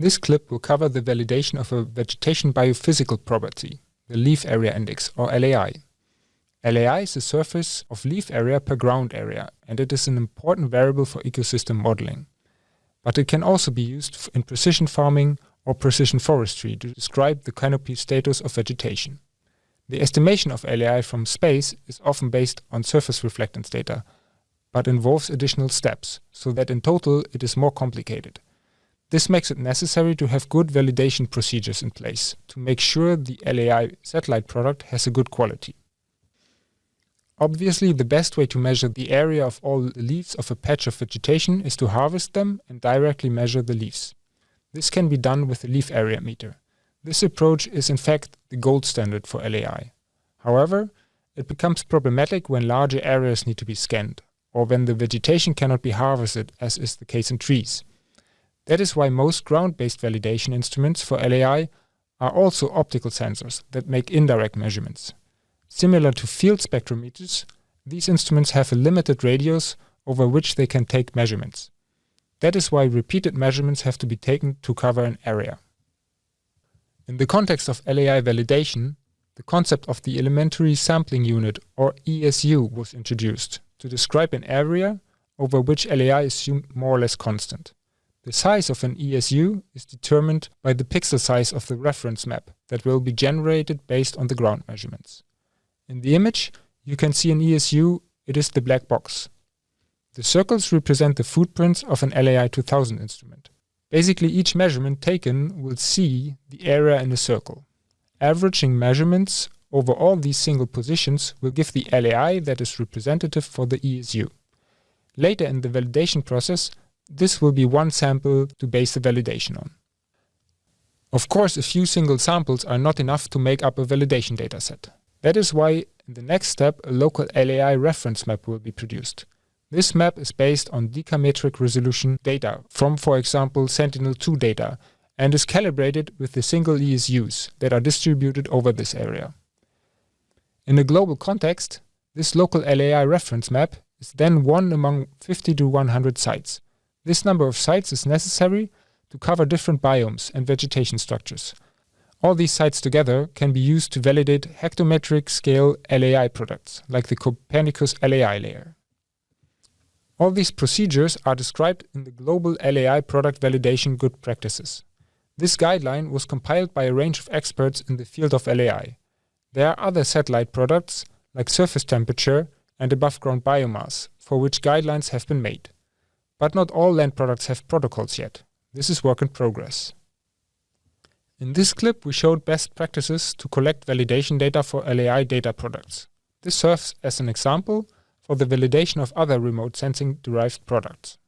This clip will cover the validation of a vegetation biophysical property, the leaf area index, or LAI. LAI is the surface of leaf area per ground area, and it is an important variable for ecosystem modeling. But it can also be used in precision farming or precision forestry to describe the canopy status of vegetation. The estimation of LAI from space is often based on surface reflectance data, but involves additional steps, so that in total it is more complicated. This makes it necessary to have good validation procedures in place to make sure the LAI satellite product has a good quality. Obviously, the best way to measure the area of all the leaves of a patch of vegetation is to harvest them and directly measure the leaves. This can be done with a leaf area meter. This approach is in fact the gold standard for LAI. However, it becomes problematic when larger areas need to be scanned, or when the vegetation cannot be harvested, as is the case in trees. That is why most ground-based validation instruments for LAI are also optical sensors that make indirect measurements. Similar to field spectrometers, these instruments have a limited radius over which they can take measurements. That is why repeated measurements have to be taken to cover an area. In the context of LAI validation, the concept of the elementary sampling unit, or ESU, was introduced to describe an area over which LAI is more or less constant. The size of an ESU is determined by the pixel size of the reference map that will be generated based on the ground measurements. In the image, you can see an ESU, it is the black box. The circles represent the footprints of an LAI 2000 instrument. Basically, each measurement taken will see the area in a circle. Averaging measurements over all these single positions will give the LAI that is representative for the ESU. Later in the validation process, this will be one sample to base the validation on. Of course, a few single samples are not enough to make up a validation dataset. That is why in the next step a local LAI reference map will be produced. This map is based on decametric resolution data from, for example, Sentinel-2 data and is calibrated with the single ESUs that are distributed over this area. In a global context, this local LAI reference map is then one among 50 to 100 sites, this number of sites is necessary to cover different biomes and vegetation structures. All these sites together can be used to validate hectometric scale LAI products, like the Copernicus LAI layer. All these procedures are described in the Global LAI Product Validation Good Practices. This guideline was compiled by a range of experts in the field of LAI. There are other satellite products, like surface temperature and above-ground biomass, for which guidelines have been made. But not all land products have protocols yet. This is work in progress. In this clip we showed best practices to collect validation data for LAI data products. This serves as an example for the validation of other remote sensing derived products.